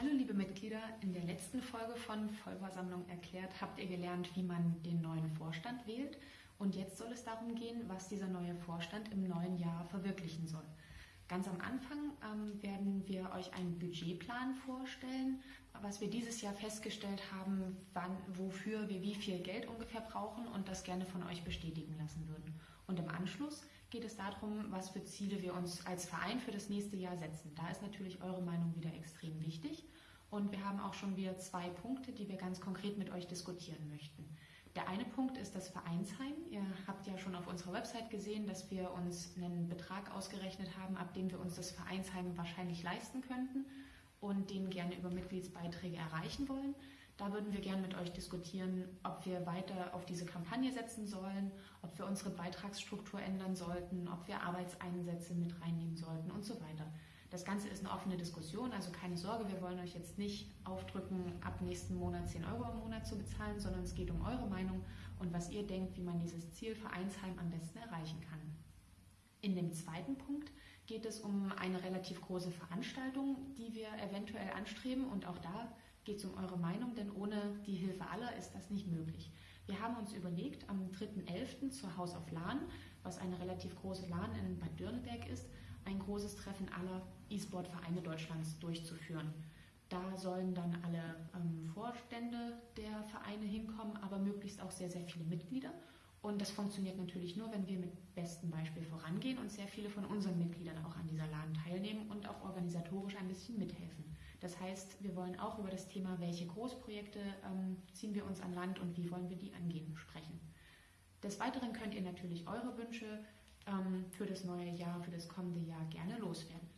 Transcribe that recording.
Hallo liebe Mitglieder, in der letzten Folge von Vollversammlung erklärt habt ihr gelernt, wie man den neuen Vorstand wählt und jetzt soll es darum gehen, was dieser neue Vorstand im neuen Jahr verwirklichen soll. Ganz am Anfang ähm, werden wir euch einen Budgetplan vorstellen, was wir dieses Jahr festgestellt haben, wann, wofür wir wie viel Geld ungefähr brauchen und das gerne von euch bestätigen lassen würden. Und im Anschluss geht es darum, was für Ziele wir uns als Verein für das nächste Jahr setzen. Da ist natürlich eure Meinung wieder extrem. Und wir haben auch schon wieder zwei Punkte, die wir ganz konkret mit euch diskutieren möchten. Der eine Punkt ist das Vereinsheim. Ihr habt ja schon auf unserer Website gesehen, dass wir uns einen Betrag ausgerechnet haben, ab dem wir uns das Vereinsheim wahrscheinlich leisten könnten und den gerne über Mitgliedsbeiträge erreichen wollen. Da würden wir gerne mit euch diskutieren, ob wir weiter auf diese Kampagne setzen sollen, ob wir unsere Beitragsstruktur ändern sollten, ob wir Arbeitseinsätze mit reinnehmen sollten und so weiter. Das Ganze ist eine offene Diskussion, also keine Sorge, wir wollen euch jetzt nicht aufdrücken, ab nächsten Monat 10 Euro im Monat zu bezahlen, sondern es geht um eure Meinung und was ihr denkt, wie man dieses Ziel Vereinsheim am besten erreichen kann. In dem zweiten Punkt geht es um eine relativ große Veranstaltung, die wir eventuell anstreben und auch da geht es um eure Meinung, denn ohne die Hilfe aller ist das nicht möglich. Wir haben uns überlegt, am 3.11. zur Haus auf Lahn, was eine relativ große Lahn in Bad Dürneberg ist, ein großes Treffen aller E-Sport-Vereine Deutschlands durchzuführen. Da sollen dann alle ähm, Vorstände der Vereine hinkommen, aber möglichst auch sehr, sehr viele Mitglieder. Und das funktioniert natürlich nur, wenn wir mit bestem Beispiel vorangehen und sehr viele von unseren Mitgliedern auch an dieser LAN teilnehmen und auch organisatorisch ein bisschen mithelfen. Das heißt, wir wollen auch über das Thema, welche Großprojekte ähm, ziehen wir uns an Land und wie wollen wir die angehen, sprechen. Des Weiteren könnt ihr natürlich eure Wünsche für das neue Jahr, für das kommende Jahr gerne loswerden.